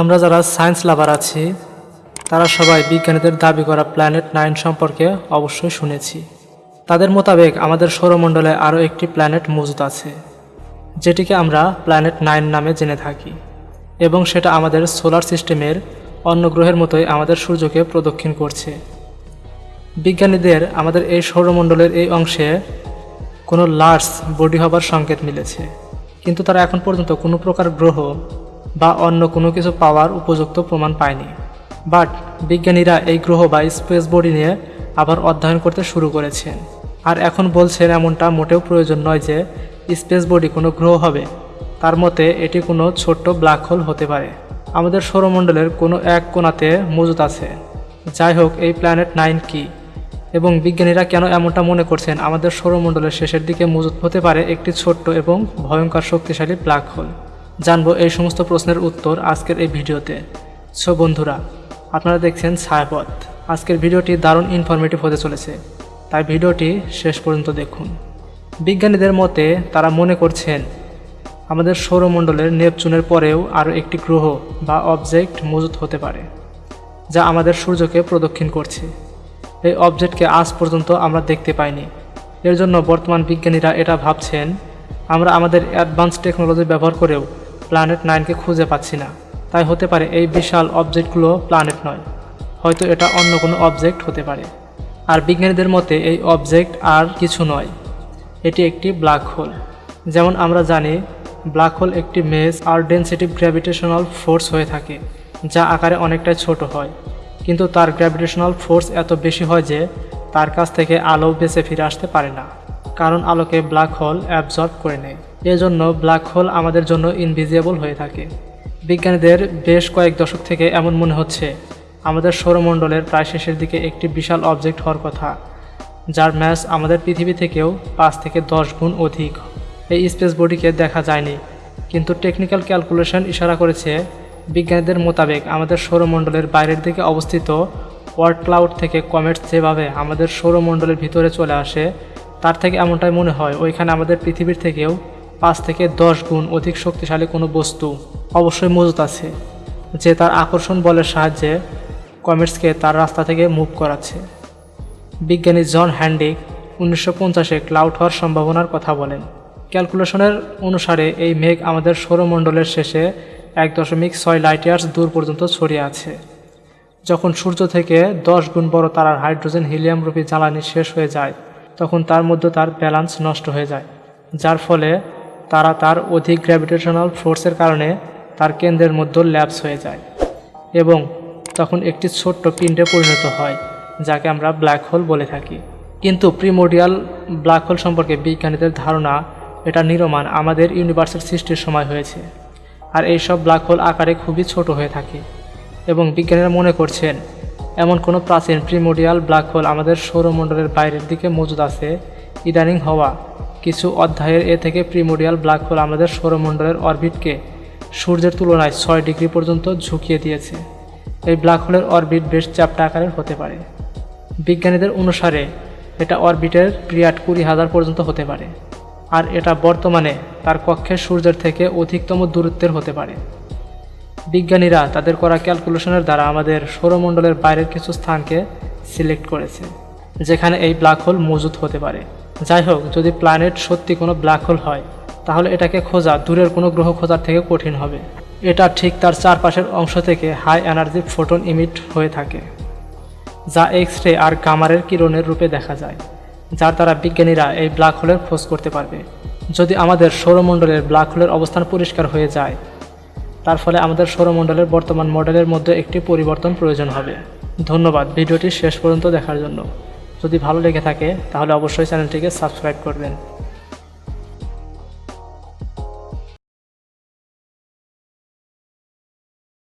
আমরা যারা সায়েন্স লাভার আছি, তারা সবাই বিজ্ঞানীদের দাবি করা প্ল্যানেট নাইন সম্পর্কে অবশ্যই শুনেছি। তাদের মোতাবেক আমাদের সৌরমণ্ডলে আরও একটি প্ল্যানেট মজুদ আছে, যেটিকে আমরা প্ল্যানেট নাইন নামে জেনে থাকি, এবং সেটা আমাদের সোলার সিস্টেমের অন্য গ্রহের মতোই আমাদের সূর্যকে প্রদক্ষিণ করছে। বিজ্ঞানীদের আমাদের এই সৌরমণ্ডলের এই অংশে কোনো লার্জ বডি হবার সংকেত মিলেছে, কিন্তু তারা এখন পর্যন্ত কোনো প্রকার গ্রহ বা অন্য কোনো কিছু পাওয়ার উপযুক্ত প্রমাণ পায়নি। বাট বিজ্ঞানীরা এই গ্রহ বা স্পেস বডি নিয়ে আবার অধ্যয়ন করতে শুরু করেছেন। আর এখন বলছেন এমনটা মোটেও প্রয়োজন নয় যে স্পেস বডি কোনো গ্রহ হবে। তার মতে এটি কোনো ছোট্ট ব্ল্যাক হোল হতে পারে। আমাদের সৌরমণ্ডলের কোনো এক কোণাতে মজুদ আছে। যাই হোক, এই প্ল্যানেট নাইন কি? এবং বিজ্ঞানীরা কেন এমনটা মনে করছেন আমাদের সৌরমণ্ডলের শেষের দিকে মজুদ হতে পারে একটি ছোট্ট এবং ভয়ঙ্কর শক্তিশালী ব্ল্যাক হোল? জানব এই সমস্ত প্রশ্নের উত্তর আজকের এই ভিডিওতে। সো বন্ধুরা, আপনারা দেখছেন ছায়াপথ। আজকের ভিডিওটি দারুণ ইনফরমেটিভ হতে চলেছে। তাই ভিডিওটি শেষ পর্যন্ত দেখুন। বিজ্ঞানীদের মতে তারা মনে করছেন, আমাদের সৌরমণ্ডলের নেপচুনের পরেও আরও একটি গ্রহ বা অবজেক্ট মজুত হতে পারে, যা আমাদের সূর্যকে প্রদক্ষিণ করছে। এই অবজেক্টকে আজ পর্যন্ত আমরা দেখতে পাইনি। এর জন্য বর্তমান বিজ্ঞানীরা এটা ভাবছেন, আমরা আমাদের অ্যাডভান্স টেকনোলজি ব্যবহার করেও প্ল্যানেট নাইনকে খুঁজে পাচ্ছি না। তাই হতে পারে এই বিশাল অবজেক্টগুলো প্ল্যানেট নয়। হয়তো এটা অন্য কোনো অবজেক্ট হতে পারে। আর বিজ্ঞানীদের মতে এই অবজেক্ট আর কিছু নয়। এটি একটি ব্ল্যাক হোল যেমন আমরা জানি ব্ল্যাক হোল একটি মেজ আর ডেন্সিটিভ গ্র্যাভিটেশনাল ফোর্স হয়ে থাকে, যা আকারে অনেকটাই ছোট হয়। কিন্তু তার গ্র্যাভিটেশনাল ফোর্স এত বেশি হয় যে, তার কাছ থেকে আলো বেঁচে ফিরে আসতে পারে না। কারণ আলোকে ব্ল্যাক হোল অ্যাবজর্ব করে নেয়। এজন্য ব্ল্যাক হোল আমাদের জন্য ইনভিজিবল হয়ে থাকে। বিজ্ঞানীদের বেশ কয়েক দশক থেকে এমন মনে হচ্ছে, আমাদের সৌরমণ্ডলের প্রায় শেষের দিকে একটি বিশাল অবজেক্ট হওয়ার কথা, যার ম্যাস আমাদের পৃথিবী থেকেও পাঁচ থেকে দশ গুণ অধিক। এই স্পেস বডিকে দেখা যায়নি, কিন্তু টেকনিক্যাল ক্যালকুলেশন ইশারা করেছে, বিজ্ঞানীদের মোতাবেক আমাদের সৌরমণ্ডলের বাইরের দিকে অবস্থিত ওয়ার্ড ক্লাউড থেকে কমেটস যেভাবে আমাদের সৌরমণ্ডলের ভিতরে চলে আসে তার থেকে এমনটাই মনে হয়, ওইখানে আমাদের পৃথিবীর থেকেও পাঁচ থেকে দশ গুণ অধিক শক্তিশালী কোনো বস্তু অবশ্যই মজুত আছে, যে তার আকর্ষণ বলের সাহায্যে কমেটসকে তার রাস্তা থেকে মুভ করাচ্ছে। বিজ্ঞানী জন হ্যান্ডিক উনিশশো পঞ্চাশে ক্লাউড হওয়ার সম্ভাবনার কথা বলেন। ক্যালকুলেশনের অনুসারে এই মেঘ আমাদের সৌরমণ্ডলের শেষে এক দশমিক ছয় লাইট ইয়ার্স দূর পর্যন্ত ছড়িয়ে আছে। যখন সূর্য থেকে দশ গুণ বড় তারার হাইড্রোজেন হিলিয়াম রূপী জ্বালানি শেষ হয়ে যায় তখন তার মধ্যে তার ব্যালান্স নষ্ট হয়ে যায়, যার ফলে তারা তার অধিক গ্র্যাভিটেশনাল ফোর্সের কারণে তার কেন্দ্রের মধ্যে ল্যাপস হয়ে যায় এবং তখন একটি ছোট্ট পিণ্ডে পরিণত হয়, যাকে আমরা ব্ল্যাক হোল বলে থাকি। কিন্তু প্রিমোডিয়াল ব্ল্যাক হোল সম্পর্কে বিজ্ঞানীদের ধারণা এটা নিরমান আমাদের ইউনিভার্সের সৃষ্টির সময় হয়েছে। আর এইসব ব্ল্যাক হোল আকারে খুবই ছোট হয়ে থাকে এবং বিজ্ঞানীরা মনে করছেন এমন কোনো প্রাচীন প্রিমোডিয়াল ব্ল্যাক হোল আমাদের সৌরমণ্ডলের বাইরের দিকে মজুদ আছে। ইদানিং হওয়া কিছু অধ্যায়ের এ থেকে প্রিমোডিয়াল ব্ল্যাক হোল আমাদের সৌরমণ্ডলের অরবিটকে সূর্যের তুলনায় ছয় ডিগ্রি পর্যন্ত ঝুঁকিয়ে দিয়েছে। এই ব্ল্যাক হোলের অরবিট বেশ চ্যাপ্টা আকারের হতে পারে। বিজ্ঞানীদের অনুসারে এটা অরবিটের পিরিয়াড কুড়ি হাজার পর্যন্ত হতে পারে। আর এটা বর্তমানে তার কক্ষে সূর্যের থেকে অধিকতম দূরত্বের হতে পারে। বিজ্ঞানীরা তাদের করা ক্যালকুলেশনের দ্বারা আমাদের সৌরমণ্ডলের বাইরের কিছু স্থানকে সিলেক্ট করেছে, যেখানে এই ব্ল্যাক হোল মজুদ হতে পারে। যাই হোক, যদি প্ল্যানেট সত্যি কোনো ব্ল্যাক হোল হয়, তাহলে এটাকে খোঁজা দূরের কোনো গ্রহ খোঁজার থেকে কঠিন হবে। এটা ঠিক তার চারপাশের অংশ থেকে হাই এনার্জি ফোটন ইমিট হয়ে থাকে, যা এক্স রে আর গামারের কিরণের রূপে দেখা যায়, যার দ্বারা বিজ্ঞানীরা এই ব্ল্যাক হোলের খোঁজ করতে পারবে। যদি আমাদের সৌরমণ্ডলের ব্ল্যাক হোলের অবস্থান পরিষ্কার হয়ে যায় তার ফলে আমাদের সৌরমণ্ডলের বর্তমান মডেলের মধ্যে একটি পরিবর্তন প্রয়োজন হবে। ধন্যবাদ, ভিডিওটি শেষ পর্যন্ত দেখার জন্য। যদি ভালো লেগে থাকে, তাহলে অবশ্যই চ্যানেলটিকে সাবস্ক্রাইব করবেন।